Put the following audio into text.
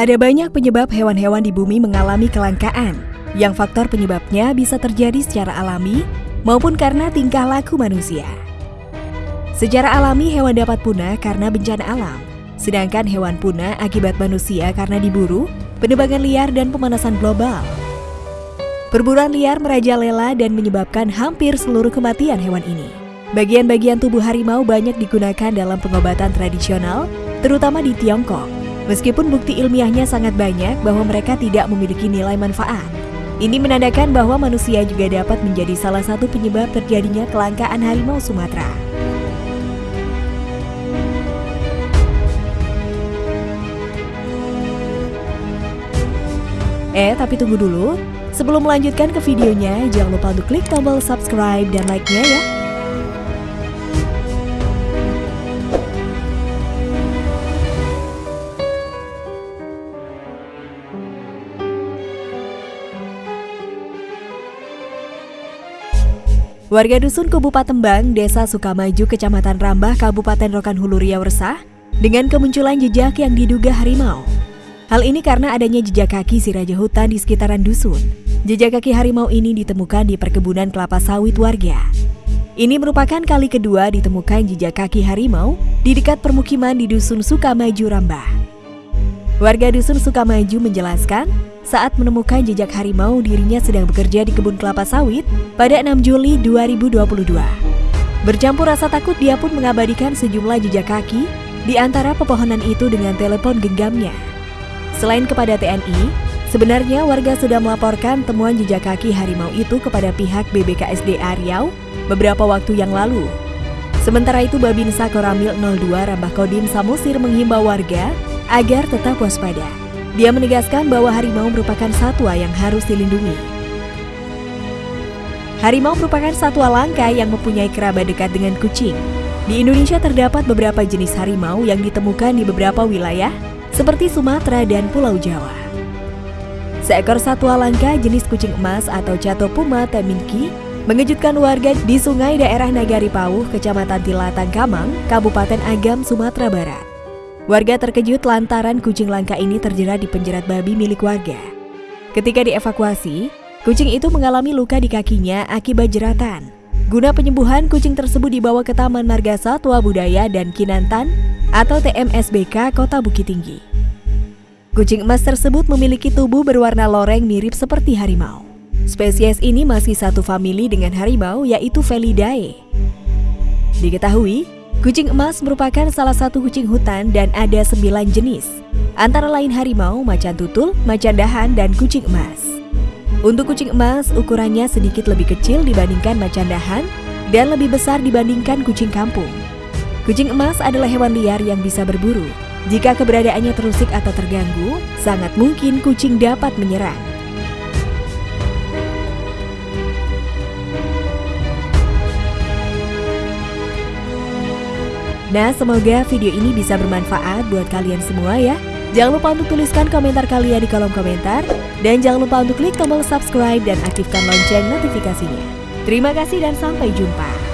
Ada banyak penyebab hewan-hewan di bumi mengalami kelangkaan, yang faktor penyebabnya bisa terjadi secara alami maupun karena tingkah laku manusia. Secara alami, hewan dapat punah karena bencana alam, sedangkan hewan punah akibat manusia karena diburu, penebangan liar, dan pemanasan global. Perburuan liar merajalela dan menyebabkan hampir seluruh kematian hewan ini. Bagian-bagian tubuh harimau banyak digunakan dalam pengobatan tradisional, terutama di Tiongkok. Meskipun bukti ilmiahnya sangat banyak bahwa mereka tidak memiliki nilai manfaat. Ini menandakan bahwa manusia juga dapat menjadi salah satu penyebab terjadinya kelangkaan harimau Sumatera. Eh, tapi tunggu dulu. Sebelum melanjutkan ke videonya, jangan lupa untuk klik tombol subscribe dan like-nya ya. Warga Dusun Kubu Patembang, Desa Sukamaju, Kecamatan Rambah, Kabupaten Rokan Hulu Riau resah dengan kemunculan jejak yang diduga harimau. Hal ini karena adanya jejak kaki si raja hutan di sekitaran dusun. Jejak kaki harimau ini ditemukan di perkebunan kelapa sawit warga. Ini merupakan kali kedua ditemukan jejak kaki harimau di dekat permukiman di Dusun Sukamaju, Rambah. Warga Dusun Sukamaju menjelaskan, saat menemukan jejak harimau dirinya sedang bekerja di kebun kelapa sawit pada 6 Juli 2022. Bercampur rasa takut dia pun mengabadikan sejumlah jejak kaki di antara pepohonan itu dengan telepon genggamnya. Selain kepada TNI, sebenarnya warga sudah melaporkan temuan jejak kaki harimau itu kepada pihak BBKSDA Riau beberapa waktu yang lalu. Sementara itu Babinsa Koramil 02 Rambah Kodim Samosir menghimbau warga agar tetap waspada. Dia menegaskan bahwa harimau merupakan satwa yang harus dilindungi. Harimau merupakan satwa langka yang mempunyai kerabat dekat dengan kucing. Di Indonesia terdapat beberapa jenis harimau yang ditemukan di beberapa wilayah, seperti Sumatera dan Pulau Jawa. Seekor satwa langka jenis kucing emas atau Puma teminki mengejutkan warga di sungai daerah Nagari Pauh, Kecamatan Tilatang Kamang, Kabupaten Agam, Sumatera Barat. Warga terkejut lantaran kucing langka ini terjerat di penjerat babi milik warga. Ketika dievakuasi, kucing itu mengalami luka di kakinya akibat jeratan. Guna penyembuhan, kucing tersebut dibawa ke Taman Marga Satwa Budaya dan Kinantan atau TMSBK Kota Bukit Tinggi. Kucing emas tersebut memiliki tubuh berwarna loreng mirip seperti harimau. Spesies ini masih satu famili dengan harimau yaitu Felidae. Diketahui, Kucing emas merupakan salah satu kucing hutan dan ada sembilan jenis, antara lain harimau, macan tutul, macan dahan, dan kucing emas. Untuk kucing emas, ukurannya sedikit lebih kecil dibandingkan macan dahan dan lebih besar dibandingkan kucing kampung. Kucing emas adalah hewan liar yang bisa berburu. Jika keberadaannya terusik atau terganggu, sangat mungkin kucing dapat menyerang. Nah, semoga video ini bisa bermanfaat buat kalian semua ya. Jangan lupa untuk tuliskan komentar kalian di kolom komentar. Dan jangan lupa untuk klik tombol subscribe dan aktifkan lonceng notifikasinya. Terima kasih dan sampai jumpa.